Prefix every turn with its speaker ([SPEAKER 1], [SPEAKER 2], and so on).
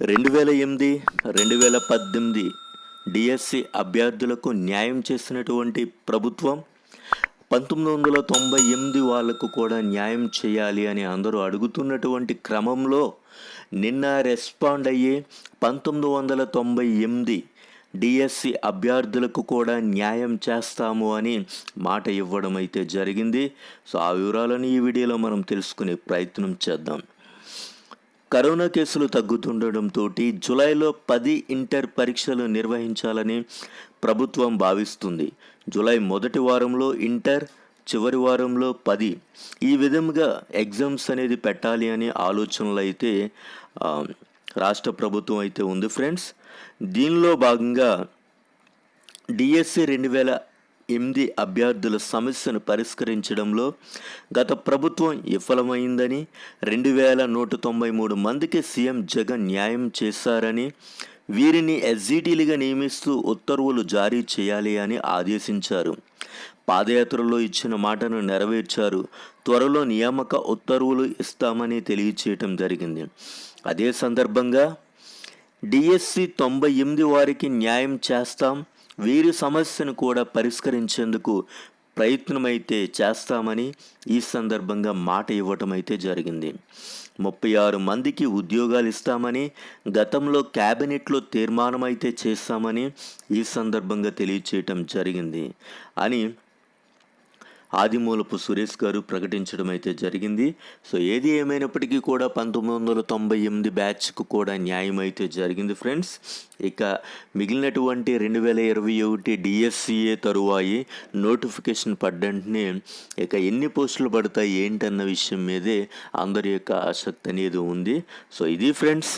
[SPEAKER 1] రెండు వేల ఎనిమిది రెండు వేల పద్దెనిమిది డిఎస్సి అభ్యర్థులకు న్యాయం చేసినటువంటి ప్రభుత్వం పంతొమ్మిది వందల తొంభై ఎనిమిది వాళ్ళకు కూడా న్యాయం చేయాలి అని అందరూ అడుగుతున్నటువంటి క్రమంలో నిన్న రెస్పాండ్ అయ్యి పంతొమ్మిది వందల తొంభై ఎనిమిది డిఎస్సి అభ్యర్థులకు కూడా న్యాయం చేస్తాము అని మాట ఇవ్వడం అయితే జరిగింది. సో ఆ వివరాలను ఈ వీడియోలో మనం తెలుసుకునే ప్రయత్నం చేద్దాం. కరోనా కేసులు తగ్గుతుండటంతో జూలైలో పది ఇంటర్ పరీక్షలు నిర్వహించాలని ప్రభుత్వం భావిస్తుంది. జూలై మొదటి వారంలో ఇంటర్ చివరి వారంలో పది. ఈ విధంగా ఎగ్జామ్స్ అనేది పెట్టాలి అనే ఆలోచనలు అయితే రాష్ట్ర ప్రభుత్వం అయితే ఉంది ఫ్రెండ్స్. దీనిలో భాగంగా డిఎస్సి రెండు వేల ఎనిమిది అభ్యర్థుల సమస్యను పరిష్కరించడంలో గత ప్రభుత్వం విఫలమైందని రెండు వేల నూట తొంభై మూడు మందికి సీఎం జగన్ న్యాయం చేశారని వీరిని ఎస్జిటీలుగా నియమిస్తూ ఉత్తర్వులు జారీ చేయాలి అని ఆదేశించారు. పాదయాత్రలో ఇచ్చిన మాటను నెరవేర్చారు. త్వరలో నియామక ఉత్తర్వులు ఇస్తామని తెలియచేయటం జరిగింది. అదే సందర్భంగా డిఎస్సి తొంభై ఎనిమిది వారికి న్యాయం చేస్తాం. వీరి సమస్యను కూడా పరిష్కరించేందుకు ప్రయత్నమైతే చేస్తామని ఈ సందర్భంగా మాట ఇవ్వటం అయితే జరిగింది. ముప్పై ఆరు మందికి ఉద్యోగాలు ఇస్తామని గతంలో క్యాబినెట్లో తీర్మానం అయితే చేస్తామని ఈ సందర్భంగా తెలియచేయటం జరిగింది. అని ఆదిమూలపు సురేష్ గారు ప్రకటించడం అయితే జరిగింది. సో ఏది ఏమైనప్పటికీ కూడా పంతొమ్మిది వందల తొంభై ఎనిమిది బ్యాచ్కు కూడా న్యాయం అయితే జరిగింది ఫ్రెండ్స్. ఇక మిగిలినటువంటి రెండు వేల ఇరవై ఒకటి డిఎస్సిఏ తరువాయి నోటిఫికేషన్ పడ్డంటనే ఇక ఎన్ని పోస్టులు పడతాయి ఏంటన్న విషయం మీదే అందరి యొక్క ఆసక్తి అనేది ఉంది. సో ఇది ఫ్రెండ్స్.